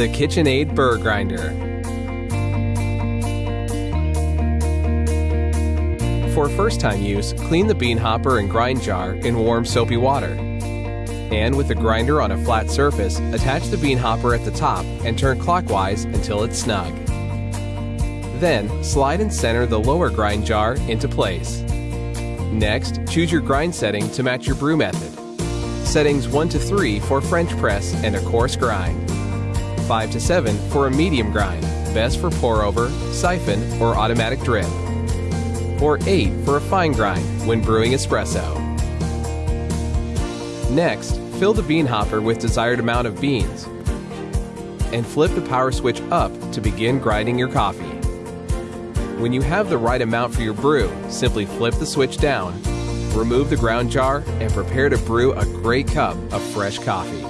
The KitchenAid Burr Grinder. For first-time use, clean the bean hopper and grind jar in warm soapy water. And with the grinder on a flat surface, attach the bean hopper at the top and turn clockwise until it's snug. Then, slide and center the lower grind jar into place. Next, choose your grind setting to match your brew method. Settings 1 to 3 for French press and a coarse grind. 5 to 7 for a medium grind, best for pour over, siphon, or automatic drip. Or 8 for a fine grind when brewing espresso. Next, fill the bean hopper with desired amount of beans and flip the power switch up to begin grinding your coffee. When you have the right amount for your brew, simply flip the switch down, remove the ground jar, and prepare to brew a great cup of fresh coffee.